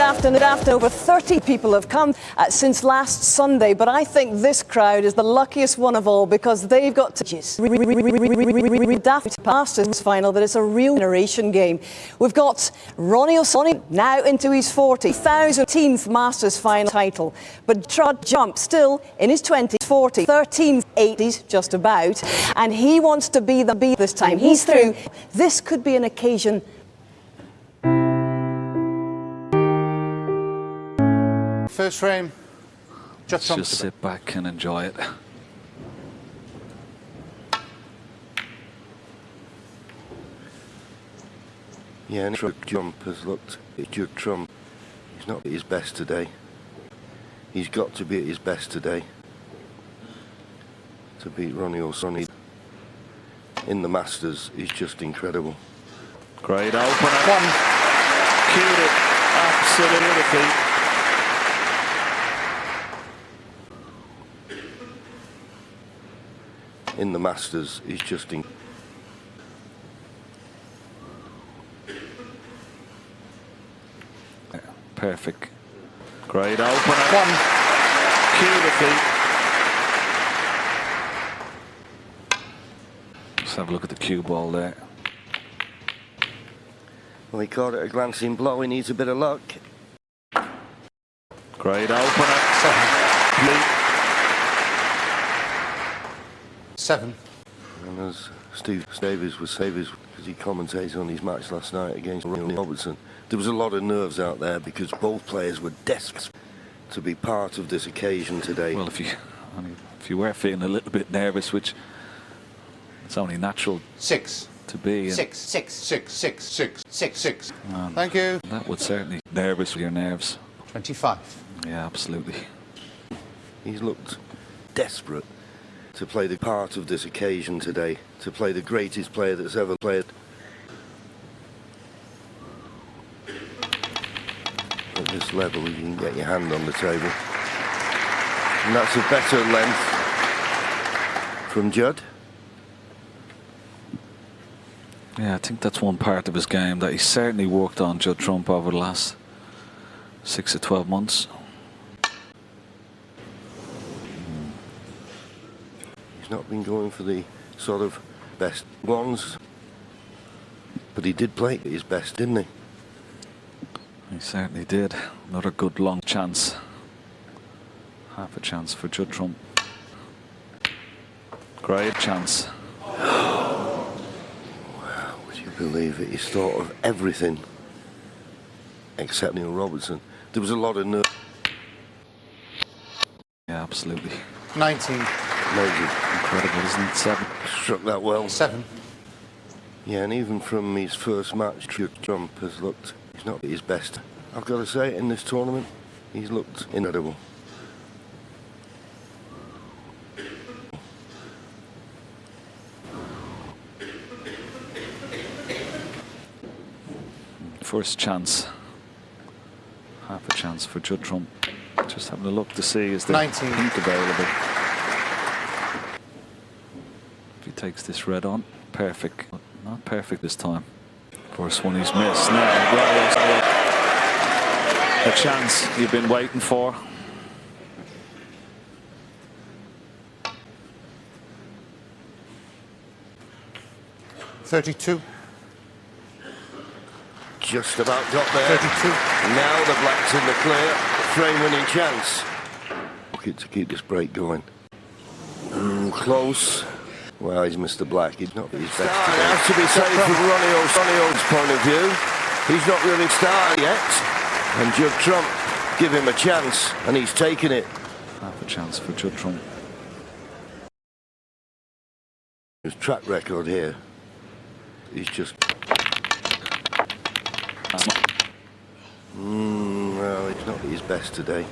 afternoon after over 30 people have come uh, since last Sunday, but I think this crowd is the luckiest one of all because they've got to daft Masters final, but it's a real generation game. We've got Ronnie O'Sullivan now into his 40,000th Masters final title, but Trud Jump still in his 20s, 40, 13th, 80s just about, and he wants to be the B this time. He's through. This could be an occasion First frame. Just, just sit back and enjoy it. Yeah, and Judd Trump has looked at Judd Trump. He's not at his best today. He's got to be at his best today to beat Ronnie O'Sullivan in the Masters is just incredible. Great opener. One. Cued it. Absolutely. In the Masters is just in perfect. Great opener. One. Cue defeat let's have a look at the cue ball there. Well he caught it a glancing blow. He needs a bit of luck. Great opener Seven. And as Steve Davis was Davis, because he commentated on his match last night against Ronnie Robertson, there was a lot of nerves out there because both players were desperate to be part of this occasion today. Well, if you if you were feeling a little bit nervous, which it's only natural. Six. To be. Six, six, six, six, six, six, six. Um, Thank you. That would certainly nervous with your nerves. 25. Yeah, absolutely. He's looked desperate to play the part of this occasion today, to play the greatest player that's ever played. At this level, you can get your hand on the table. And that's a better length from Judd. Yeah, I think that's one part of his game that he certainly worked on, Judd Trump, over the last six to 12 months. He's not been going for the sort of best ones. But he did play his best, didn't he? He certainly did. Not a good long chance. Half a chance for Judd Trump. Great chance. wow, would you believe it? He's thought of everything except Neil Robertson. There was a lot of nerve. Yeah, absolutely. 19. Amazing. Incredible, isn't it? Seven. Struck that well. Seven. Yeah, and even from his first match, Trump has looked, he's not at his best. I've got to say, in this tournament, he's looked incredible. First chance. Half a chance for Judd Trump. Just having a look to see is there 19. pink available takes this red on. Perfect. Not perfect this time. First one he's missed. Now, a chance you've been waiting for. Thirty-two. Just about got there. 32. Now the black's in the clear. Frame winning chance. Look to keep this break going. Mm, close. Well, he's Mr. Black. He's not his best. It has to be safe from Ronnie O'Sullivan's point of view. He's not really started yet. And Judd Trump give him a chance, and he's taken it. Half a chance for Judd Trump. His track record here, he's just... Mm, well, it's not his best today.